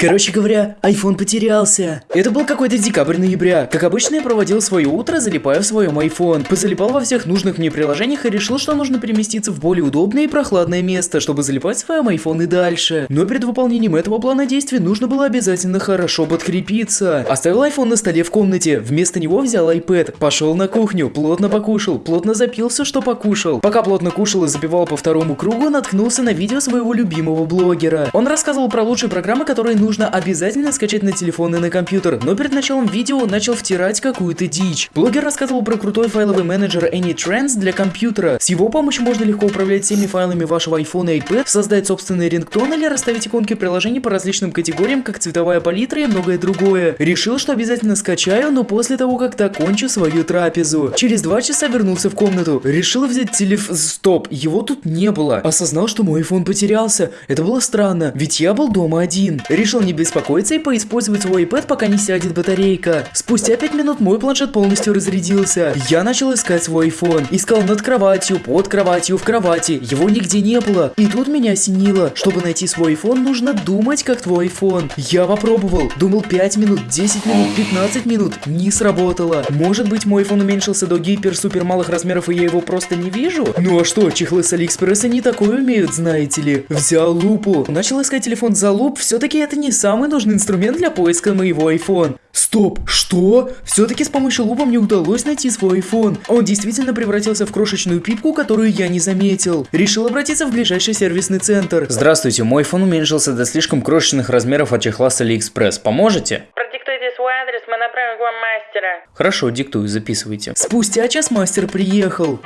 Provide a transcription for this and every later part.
Короче говоря, iPhone потерялся. Это был какой-то декабрь-ноября. Как обычно, я проводил свое утро, залипая в своем iPhone. Позалипал во всех нужных мне приложениях и решил, что нужно переместиться в более удобное и прохладное место, чтобы залипать в своем iPhone и дальше. Но перед выполнением этого плана действий нужно было обязательно хорошо подкрепиться. Оставил iPhone на столе в комнате, вместо него взял iPad, пошел на кухню, плотно покушал, плотно запил все, что покушал. Пока плотно кушал и запивал по второму кругу, наткнулся на видео своего любимого блогера. Он рассказывал про лучшие программы, которые нужно нужно обязательно скачать на телефон и на компьютер, но перед началом видео начал втирать какую-то дичь. Блогер рассказывал про крутой файловый менеджер AnyTrends для компьютера. С его помощью можно легко управлять всеми файлами вашего iPhone и iPad, создать собственный рингтон или расставить иконки приложений по различным категориям, как цветовая палитра и многое другое. Решил, что обязательно скачаю, но после того, как докончу свою трапезу. Через два часа вернулся в комнату. Решил взять телефон... Стоп, его тут не было. Осознал, что мой iPhone потерялся. Это было странно, ведь я был дома один. Решил решил не беспокоиться и поиспользовать свой iPad, пока не сядет батарейка. Спустя 5 минут мой планшет полностью разрядился. Я начал искать свой iPhone. Искал над кроватью, под кроватью, в кровати. Его нигде не было. И тут меня осенило. Чтобы найти свой iPhone, нужно думать как твой iPhone. Я попробовал. Думал 5 минут, 10 минут, 15 минут. Не сработало. Может быть мой iPhone уменьшился до гипер-супер малых размеров и я его просто не вижу? Ну а что, чехлы с Алиэкспресса не такое умеют, знаете ли. Взял лупу. Начал искать телефон за луп. Все-таки это не не самый нужный инструмент для поиска моего iPhone. Стоп, что? Все-таки с помощью лупа мне удалось найти свой iPhone. Он действительно превратился в крошечную пипку, которую я не заметил. Решил обратиться в ближайший сервисный центр. Здравствуйте, мой iPhone уменьшился до слишком крошечных размеров от чехла с AliExpress. Поможете? Продиктуйте свой адрес, мы направим к вам мастера. Хорошо, диктую, записывайте. Спустя час мастер приехал.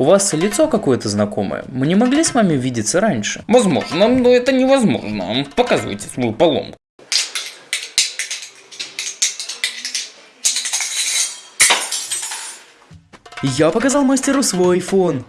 У вас лицо какое-то знакомое. Мы не могли с вами видеться раньше? Возможно, но это невозможно. Показывайте свою поломку. Я показал мастеру свой iPhone.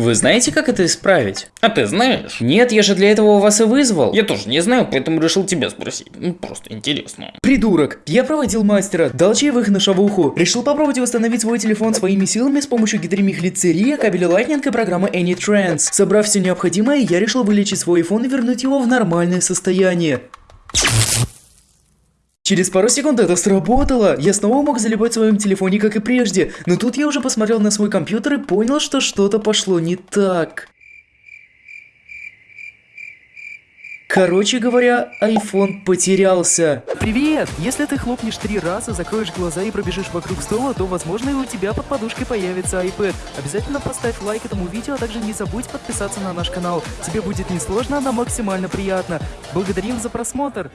Вы знаете, как это исправить? А ты знаешь? Нет, я же для этого вас и вызвал. Я тоже не знаю, поэтому решил тебя спросить. Ну, просто интересно. Придурок. Я проводил мастера, дал чаевых на шавуху. Решил попробовать восстановить свой телефон своими силами с помощью гидромихлицерии, кабеля Lightning и программы AnyTrans. Собрав все необходимое, я решил вылечить свой iPhone и вернуть его в нормальное состояние. Через пару секунд это сработало. Я снова мог залипать в своем телефоне, как и прежде. Но тут я уже посмотрел на свой компьютер и понял, что что-то пошло не так. Короче говоря, iPhone потерялся. Привет! Если ты хлопнешь три раза, закроешь глаза и пробежишь вокруг стола, то возможно и у тебя под подушкой появится iPad. Обязательно поставь лайк этому видео, а также не забудь подписаться на наш канал. Тебе будет несложно, но максимально приятно. Благодарим за просмотр!